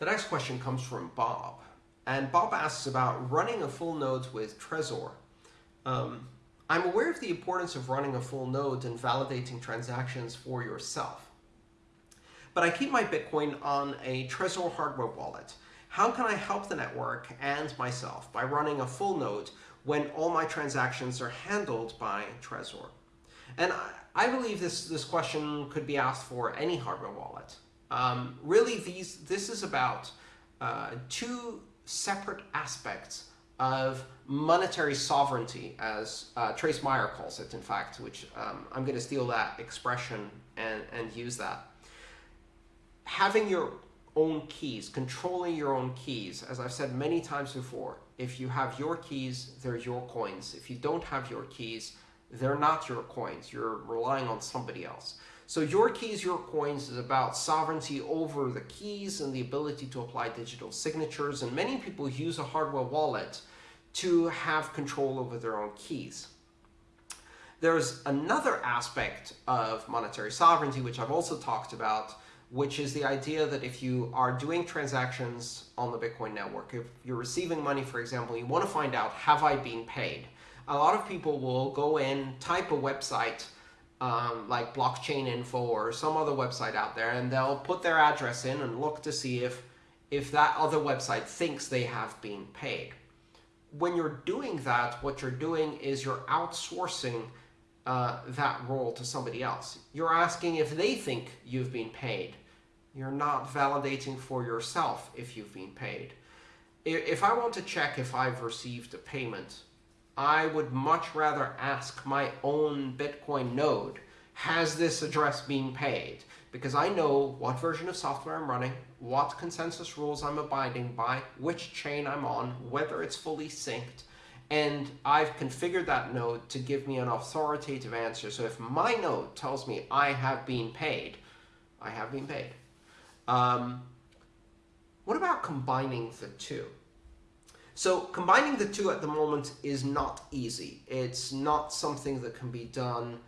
The next question comes from Bob. And Bob asks about running a full node with Trezor. Um, I'm aware of the importance of running a full node and validating transactions for yourself. But I keep my Bitcoin on a Trezor hardware wallet. How can I help the network and myself by running a full node when all my transactions are handled by Trezor? And I, I believe this, this question could be asked for any hardware wallet. Um, really, these this is about uh, two separate aspects of monetary sovereignty, as uh, Trace Mayer calls it, in fact, which um, I'm going to steal that expression and, and use that. Having your own keys, controlling your own keys, as I've said many times before, if you have your keys, they're your coins. If you don't have your keys, they're not your coins. You're relying on somebody else. So your keys, your coins is about sovereignty over the keys and the ability to apply digital signatures. And many people use a hardware wallet to have control over their own keys. There's another aspect of monetary sovereignty, which I've also talked about, which is the idea that if you are doing transactions on the Bitcoin network, if you're receiving money, for example, you want to find out, have I been paid? A lot of people will go in, type a website, um, like blockchain info or some other website out there, and they'll put their address in and look to see if, if that other website thinks they have been paid. When you're doing that, what you're doing is you're outsourcing uh, that role to somebody else. You're asking if they think you've been paid. You're not validating for yourself if you've been paid. If I want to check if I've received a payment, I would much rather ask my own Bitcoin node, has this address been paid? Because I know what version of software I'm running, what consensus rules I'm abiding by, which chain I'm on, whether it's fully synced, and I've configured that node to give me an authoritative answer. So if my node tells me I have been paid, I have been paid. Um, what about combining the two? So combining the two at the moment is not easy. It's not something that can be done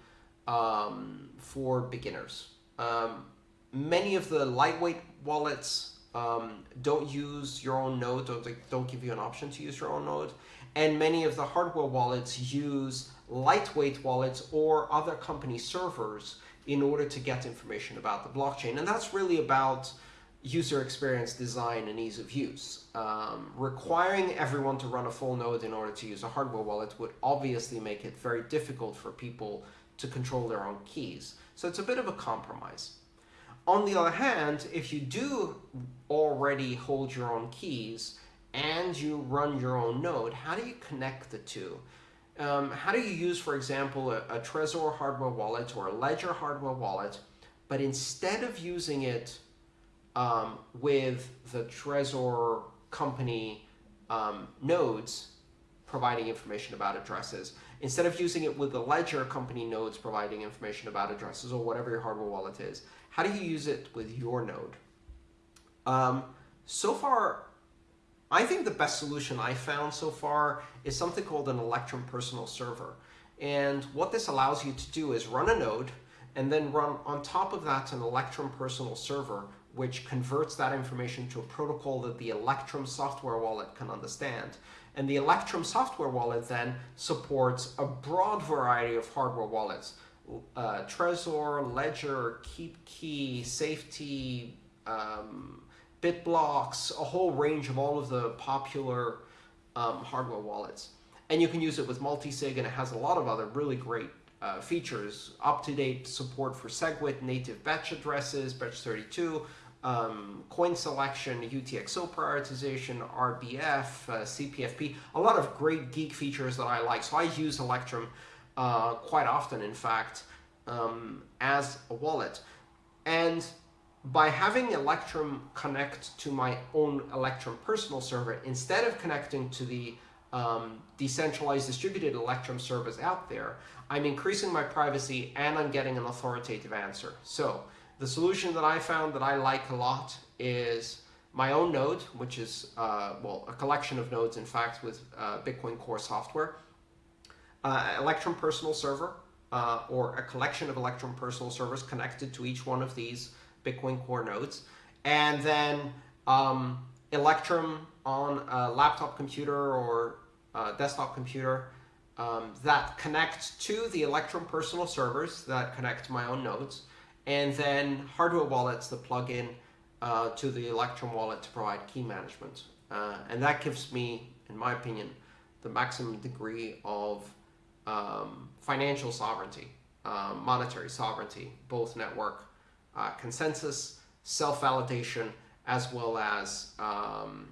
um, for beginners. Um, many of the lightweight wallets um, don't use your own node, don't, don't give you an option to use your own node. And many of the hardware wallets use lightweight wallets or other company servers in order to get information about the blockchain. And that's really about user experience design and ease of use. Um, requiring everyone to run a full node in order to use a hardware wallet would obviously make it very difficult for people to control their own keys. So it's a bit of a compromise. On the other hand, if you do already hold your own keys and you run your own node, how do you connect the two? Um, how do you use, for example, a, a Trezor hardware wallet or a Ledger hardware wallet, but instead of using it um, with the Trezor company um, nodes providing information about addresses, instead of using it with the Ledger company nodes providing information about addresses or whatever your hardware wallet is, how do you use it with your node? Um, so far, I think the best solution I found so far is something called an Electrum personal server. And what this allows you to do is run a node and then run on top of that an Electrum personal server which converts that information to a protocol that the Electrum software wallet can understand. And the Electrum software wallet then supports a broad variety of hardware wallets. Uh, Trezor, Ledger, KeepKey, Safe-T, um, BitBox, a whole range of all of the popular um, hardware wallets. And you can use it with multisig, and it has a lot of other really great uh, features. Up-to-date support for SegWit, native batch addresses, Bech32, um, coin selection, UTXO prioritization, RBF, uh, CPFP, a lot of great geek features that I like. So I use Electrum uh, quite often, in fact, um, as a wallet. And by having Electrum connect to my own Electrum personal server, instead of connecting to the um, decentralized distributed Electrum service out there, I'm increasing my privacy and I'm getting an authoritative answer. So the solution that I found that I like a lot is my own node, which is, uh, well, a collection of nodes, in fact, with uh, Bitcoin Core software, uh, Electrum Personal Server, uh, or a collection of Electrum Personal Servers connected to each one of these Bitcoin Core nodes, and then um, Electrum on a laptop computer or a desktop computer um, that connect to the Electrum personal servers that connect my own nodes, and then hardware wallets that plug in uh, to the Electrum wallet to provide key management. Uh, and that gives me, in my opinion, the maximum degree of um, financial sovereignty, uh, monetary sovereignty, both network uh, consensus, self-validation, as well as um,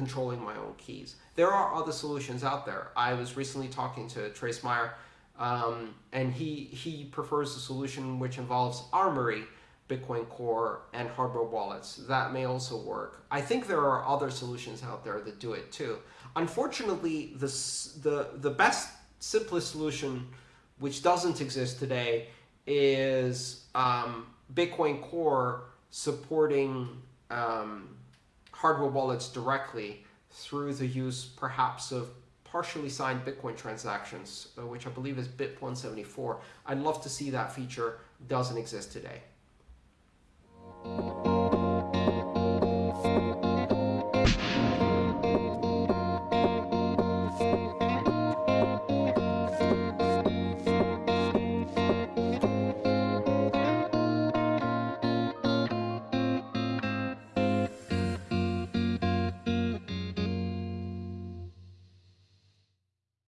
controlling my own keys. There are other solutions out there. I was recently talking to Trace Mayer, um, and he, he prefers a solution which involves Armory, Bitcoin Core, and hardware wallets. That may also work. I think there are other solutions out there that do it too. Unfortunately, the, the, the best, simplest solution, which doesn't exist today, is um, Bitcoin Core supporting um, hardware wallets directly through the use perhaps of partially signed Bitcoin transactions, uh, which I believe is BIP 174. I'd love to see that feature. Doesn't exist today.